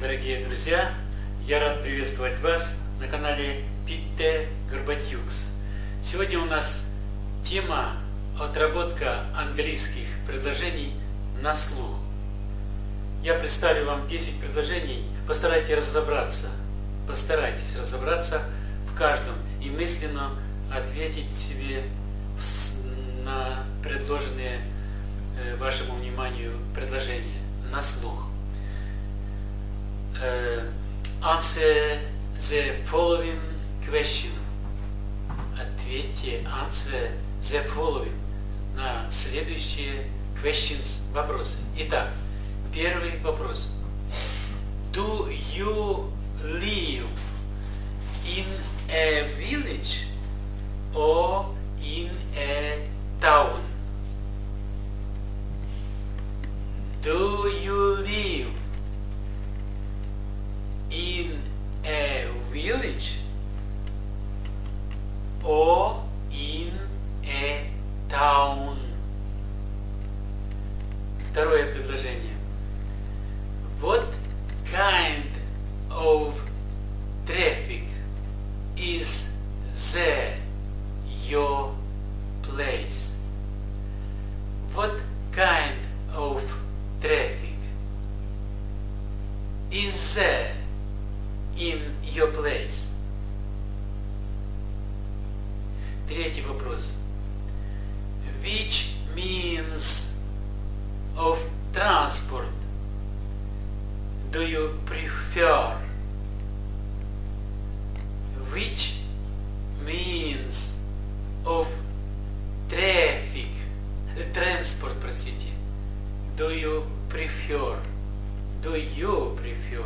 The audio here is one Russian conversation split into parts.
Дорогие друзья! Я рад приветствовать вас на канале Питте Горбатюкс. Сегодня у нас тема отработка английских предложений на слух. Я представлю вам 10 предложений, постарайтесь разобраться, постарайтесь разобраться в каждом и мысленно ответить себе на предложенные э, вашему вниманию предложения на слух. Uh, answer the following question. Ответьте answer the following на следующие questions вопросы. Итак, первый вопрос. Do you live in a village or in a town? Do you live of traffic is there your place? What kind of traffic is there in your place? Третий вопрос. Which means of transport do you prefer? Do you prefer? Do you prefer?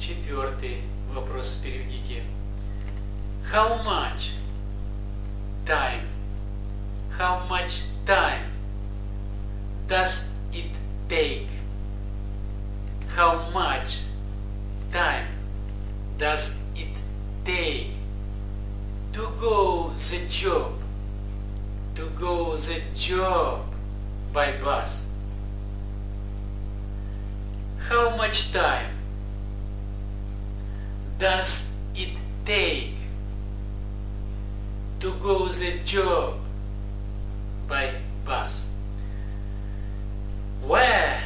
Четвертый вопрос переведите. How much time? How much time does it take? How much time does it take to go the job? To go the job by bus? How much time does it take to go the job by bus? Where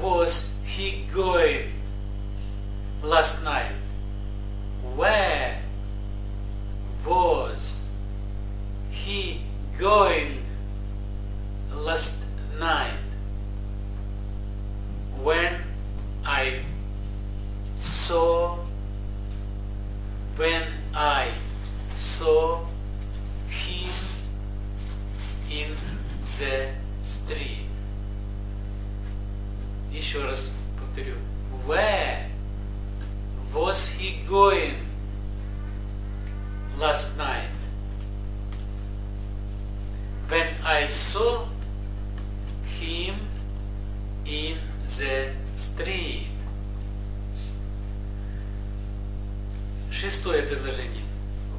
was he going last night? Where street. Еще раз повторю. Where was he going last night? When I saw him in the street. Шестое предложение.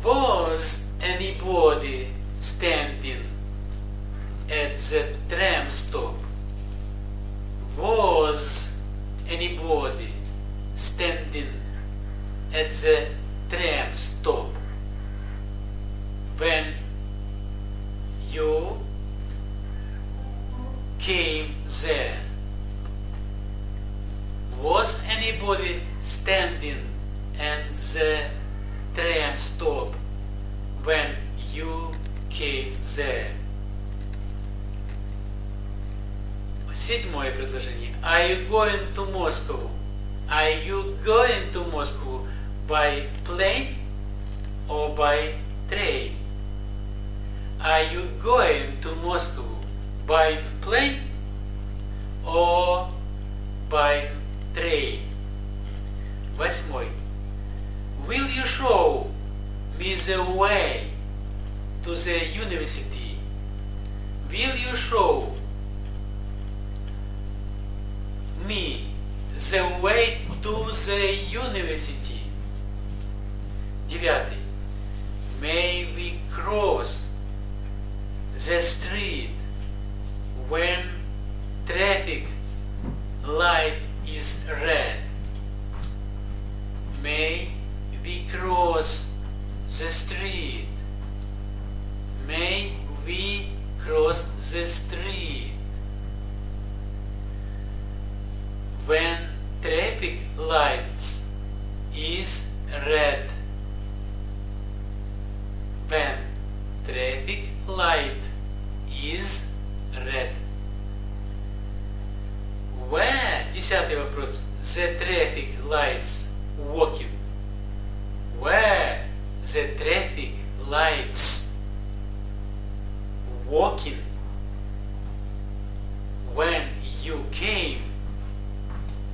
Was anybody standing at the tram stop when you came there? Was anybody standing at the tram stop when you came there? Седьмое предложение. Are you going to Moscow? Are you going to Moscow by plane or by train? Are you going to Moscow by plane or by train? Восьмой. Will you show me the way to the university? Will you show me the way to the university? 9. May we cross the street when traffic light is red. May we cross the street. May we cross the street. light is red. Where, десятый вопрос, the traffic lights walking? Where the traffic lights walking? When you came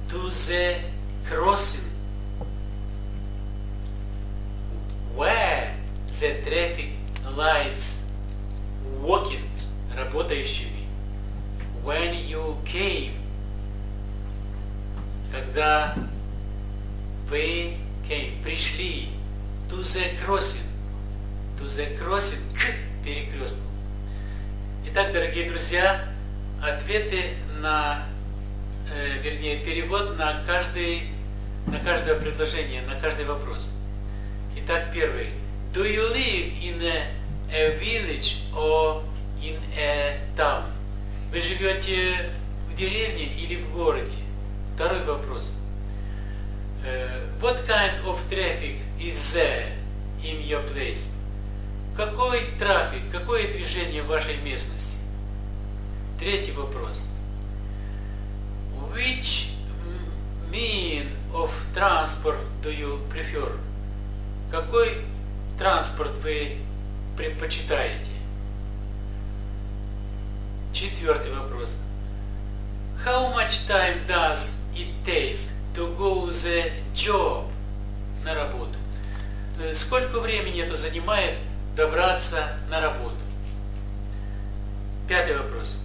to the crossing? когда вы came, пришли, to the crossing, to the crossing, к перекрестку. Итак, дорогие друзья, ответы на, э, вернее, перевод на каждый, на каждое предложение, на каждый вопрос. Итак, первый. Do you live in a, a village or in a town? Вы живете в деревне или в городе? Второй вопрос. Uh, what kind of traffic is there in your place? Какой трафик, какое движение в вашей местности? Третий вопрос. Which mean of transport do you prefer? Какой транспорт вы предпочитаете? Четвертый вопрос. How much time does it take to go the job на работу? Сколько времени это занимает добраться на работу? Пятый вопрос.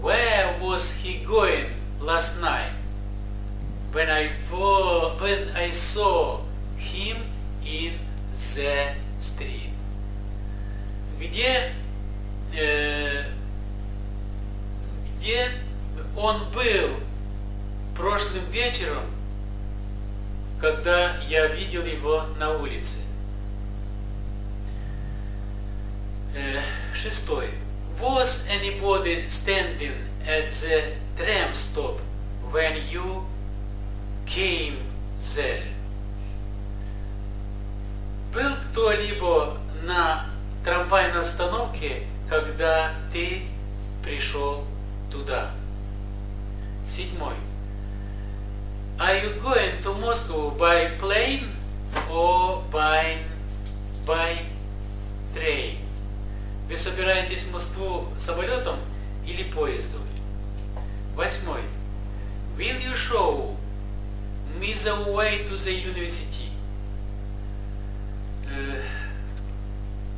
Where was he going last night? When I, when I saw him in the street. Где, э, где он был прошлым вечером, когда я видел его на улице. Э, шестой. Was anybody standing at the tram stop when you came there? Был кто-либо на трамвайной остановке, когда ты пришел туда? Седьмой. Are you going to Moscow by plane or by, by train? Вы собираетесь в Москву самолетом или поездом? Восьмой. Will you show me the way to the university?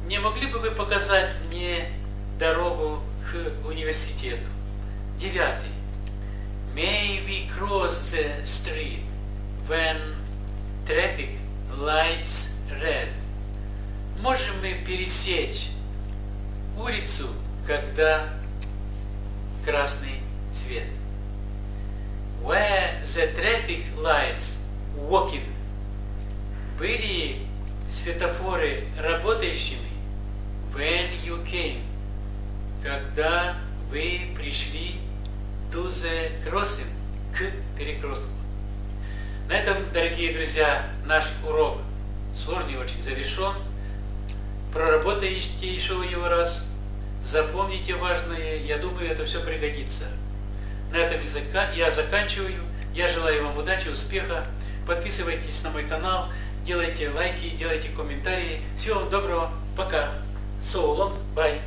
Не могли бы вы показать мне дорогу к университету? Девятый. May we cross the street when traffic lights red? Можем мы пересечь улицу, когда красный цвет? Where the traffic lights walking? Были светофоры работающими when you came, когда вы пришли the crossing, к перекрестку. На этом, дорогие друзья, наш урок сложный очень завершен. Проработайте еще его раз, запомните важное, я думаю, это все пригодится. На этом я заканчиваю. Я желаю вам удачи, успеха. Подписывайтесь на мой канал, делайте лайки, делайте комментарии. Всего вам доброго. Пока. So long. Bye.